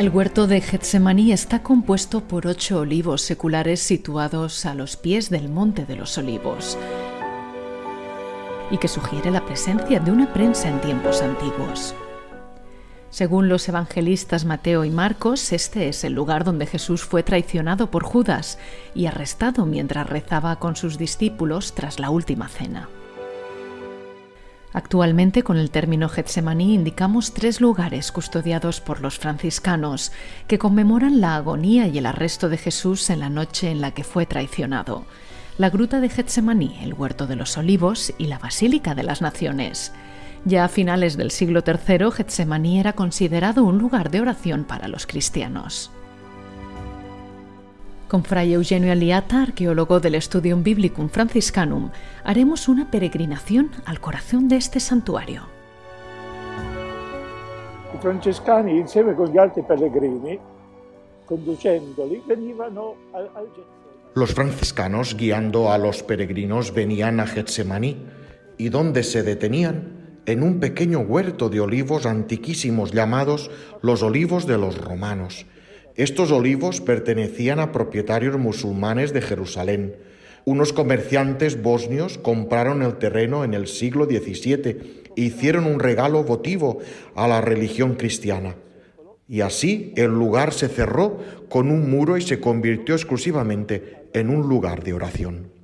El huerto de Getsemaní está compuesto por ocho olivos seculares situados a los pies del Monte de los Olivos y que sugiere la presencia de una prensa en tiempos antiguos. Según los evangelistas Mateo y Marcos, este es el lugar donde Jesús fue traicionado por Judas y arrestado mientras rezaba con sus discípulos tras la última cena. Actualmente con el término Getsemaní indicamos tres lugares custodiados por los franciscanos que conmemoran la agonía y el arresto de Jesús en la noche en la que fue traicionado. La gruta de Getsemaní, el huerto de los olivos y la Basílica de las Naciones. Ya a finales del siglo III, Getsemaní era considerado un lugar de oración para los cristianos. Con Fray Eugenio Aliata, arqueólogo del Studium Biblicum Franciscanum, haremos una peregrinación al corazón de este santuario. I francescani insieme con gli altri pellegrini, conducendoli, venivano al, al Getsemani. Los franciscanos, guiando a los peregrinos, venían a Getsemaní, y donde se detenían, en un pequeño huerto de olivos antiquísimos llamados los olivos de los romanos, estos olivos pertenecían a propietarios musulmanes de Jerusalén. Unos comerciantes bosnios compraron el terreno en el siglo XVII e hicieron un regalo votivo a la religión cristiana. Y así el lugar se cerró con un muro y se convirtió exclusivamente en un lugar de oración.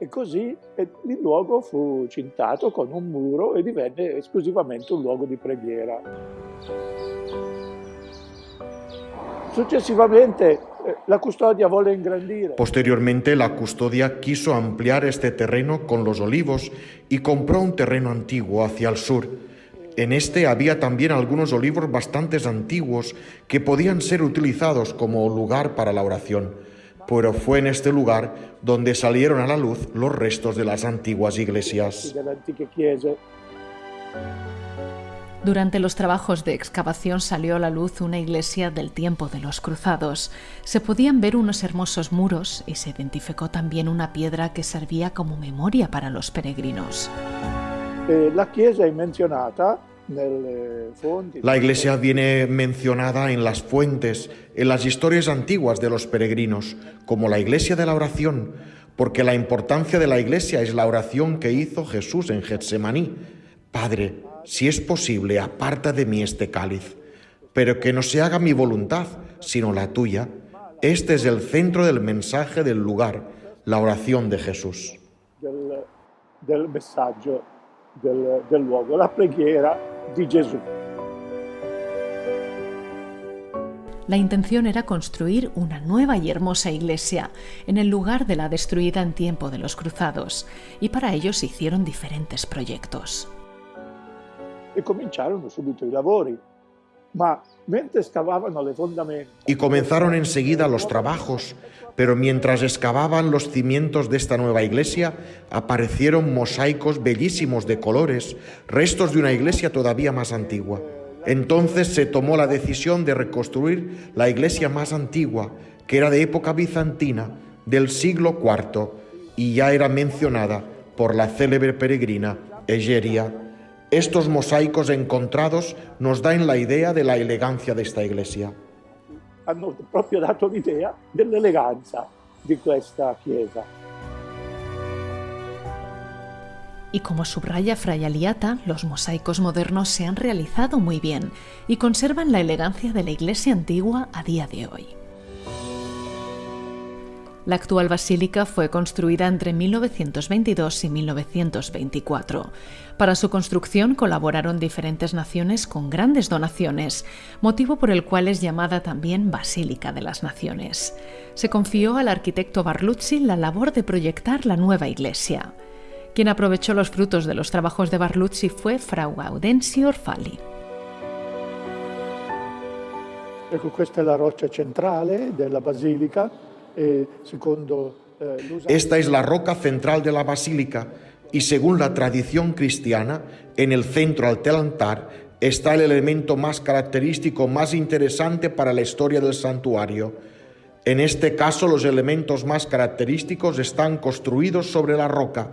E così il luogo fu cintato con un muro e divenne esclusivamente un luogo di preghiera. Successivamente eh, la custodia volle ingrandire. Posteriormente la custodia quiso ampliar este terreno con los olivos y compró un terreno antiguo hacia el sur. En este había también algunos olivos bastante antiguos que podían ser utilizados como lugar para la oración, pero fue en este lugar donde salieron a la luz los restos de las antiguas iglesias. Durante los trabajos de excavación salió a la luz una iglesia del tiempo de los cruzados. Se podían ver unos hermosos muros y se identificó también una piedra que servía como memoria para los peregrinos. Eh, la La iglesia viene mencionada en las fuentes, en las historias antiguas de los peregrinos, como la iglesia de la oración, porque la importancia de la iglesia es la oración que hizo Jesús en Getsemaní. Padre, si es posible, aparta de mí este cáliz, pero que no se haga mi voluntad, sino la tuya. Este es el centro del mensaje del lugar, la oración de Jesús. Del, del messaggio del, del luogo, la preghiera di Gesù. La intención era construir una nueva y hermosa iglesia en el lugar de la destruida en tiempo de los cruzados, y para ello se hicieron diferentes proyectos e cominciarono subito i lavori. Ma. Y comenzaron enseguida los trabajos, pero mientras excavaban los cimientos de esta nueva iglesia, aparecieron mosaicos bellísimos de colores, restos de una iglesia todavía más antigua. Entonces se tomó la decisión de reconstruir la iglesia más antigua, que era de época bizantina, del siglo IV, y ya era mencionada por la célebre peregrina Egeria estos mosaicos encontrados nos dan la idea de la elegancia de esta iglesia. Hanno proprio dato l'idea dell'eleganza di questa chiesa. Y como subraya Fray Aliata, los mosaicos modernos se han realizado muy bien y conservan la elegancia de la iglesia antigua a día de hoy. La actual basílica fue construida entre 1922 y 1924. Para su construcción colaboraron diferentes naciones con grandes donaciones, motivo por el cual es llamada también Basílica de las Naciones. Se confió al arquitecto Barluzzi la labor de proyectar la nueva iglesia. Quien aprovechó los frutos de los trabajos de Barluzzi fue Frau Gaudenzio Orfali. Ecco, questa è la roccia centrale della basilica Esta es la roca central de la basílica y según la tradición cristiana, en el centro del altar está el elemento más característico, más interesante para la historia del santuario. En este caso, los elementos más característicos están construidos sobre la roca.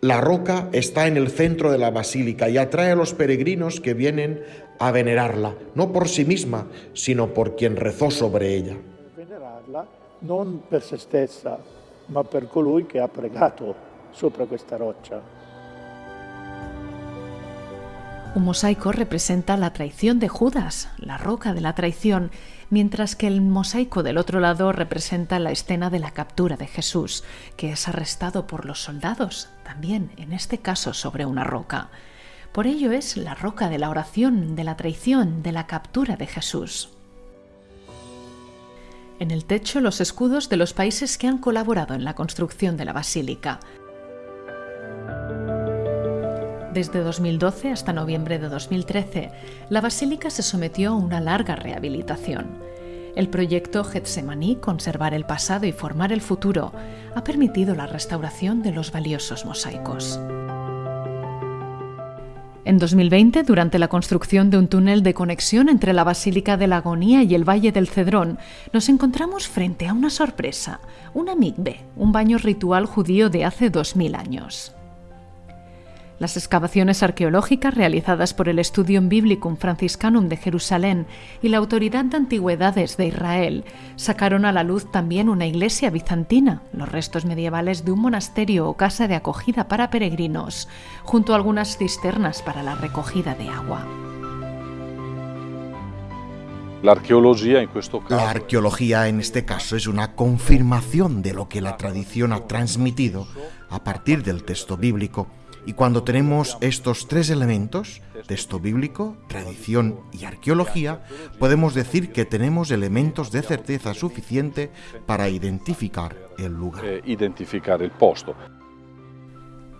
La roca está en el centro de la basílica y atrae a los peregrinos que vienen a venerarla, no por sí misma, sino por quien rezó sobre ella. Venerarla non per se stessa, ma per colui che ha pregato sopra questa roccia. Un mosaico representa la traición de Judas, la roca de la traición, mientras que el mosaico del otro lado representa la escena de la captura de Jesús, que es arrestado por los soldados, también en este caso sobre una roca. Por ello es la roca de la oración, de la traición, de la captura de Jesús. En el techo los escudos de los países que han colaborado en la construcción de la basílica. Desde 2012 hasta noviembre de 2013, la basílica se sometió a una larga rehabilitación. El proyecto Getsemaní, Conservar el pasado y formar el futuro, ha permitido la restauración de los valiosos mosaicos. En 2020, durante la construcción de un túnel de conexión entre la Basílica de la Agonía y el Valle del Cedrón, nos encontramos frente a una sorpresa, una mikve, un baño ritual judío de hace 2000 años. Las excavaciones arqueológicas realizadas por el Studium Biblicum Franciscanum de Jerusalén y la Autoridad de Antigüedades de Israel sacaron a la luz también una iglesia bizantina, los restos medievales de un monasterio o casa de acogida para peregrinos, junto a algunas cisternas para la recogida de agua. La arqueología en, la arqueología en este caso es una confirmación de lo que la tradición ha transmitido a partir del texto bíblico y cuando tenemos estos tres elementos, texto bíblico, tradición y arqueología, podemos decir que tenemos elementos de certeza suficiente para identificar el lugar. Eh, identificar el posto.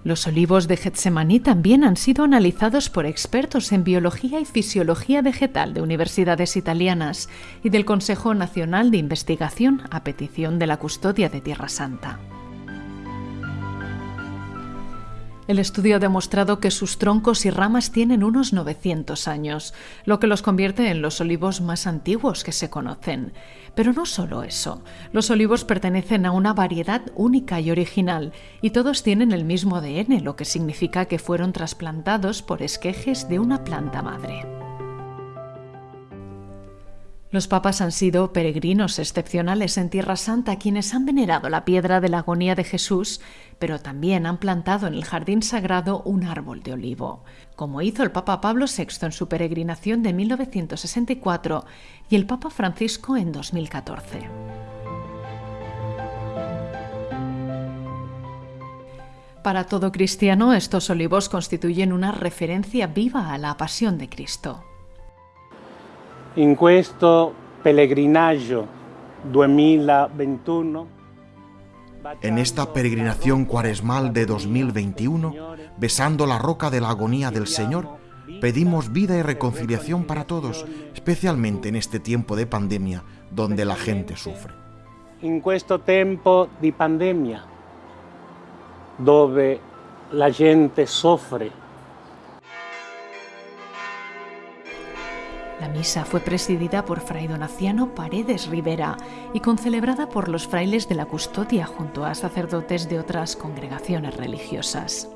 Los olivos de Getsemaní también han sido analizados por expertos en biología y fisiología vegetal de universidades italianas y del Consejo Nacional de Investigación a petición de la Custodia de Tierra Santa. El estudio ha demostrado que sus troncos y ramas tienen unos 900 años, lo que los convierte en los olivos más antiguos que se conocen. Pero no solo eso, los olivos pertenecen a una variedad única y original, y todos tienen el mismo ADN, lo que significa que fueron trasplantados por esquejes de una planta madre. Los papas han sido peregrinos excepcionales en Tierra Santa quienes han venerado la piedra de la agonía de Jesús, pero también han plantado en el jardín sagrado un árbol de olivo, como hizo el Papa Pablo VI en su peregrinación de 1964 y el Papa Francisco en 2014. Para todo cristiano, estos olivos constituyen una referencia viva a la pasión de Cristo. In questo pellegrinaggio 2021 en esta peregrinación cuaresmal de 2021, besando la roca de la agonía del Señor, pedimos vida y reconciliación para todos, especialmente en este tiempo de pandemia donde la gente sufre. En questo tempo di pandemia, dove la gente soffre La misa fue presidida por Fray Donaciano Paredes Rivera y concelebrada por los frailes de la custodia junto a sacerdotes de otras congregaciones religiosas.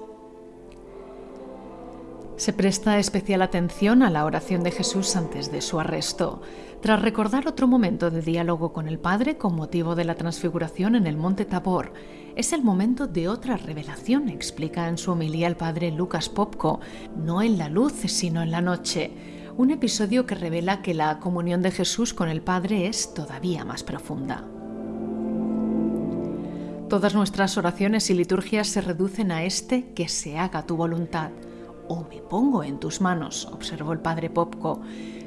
Se presta especial atención a la oración de Jesús antes de su arresto, tras recordar otro momento de diálogo con el Padre con motivo de la transfiguración en el Monte Tabor. Es el momento de otra revelación, explica en su homilía el Padre Lucas Popko, no en la luz, sino en la noche un episodio que revela que la comunión de Jesús con el Padre es todavía más profunda. Todas nuestras oraciones y liturgias se reducen a este que se haga tu voluntad o me pongo en tus manos, observó el padre Popko,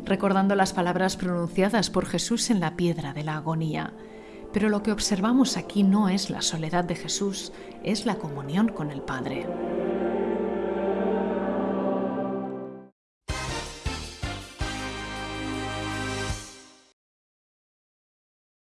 recordando las palabras pronunciadas por Jesús en la piedra de la agonía. Pero lo que observamos aquí no es la soledad de Jesús, es la comunión con el Padre.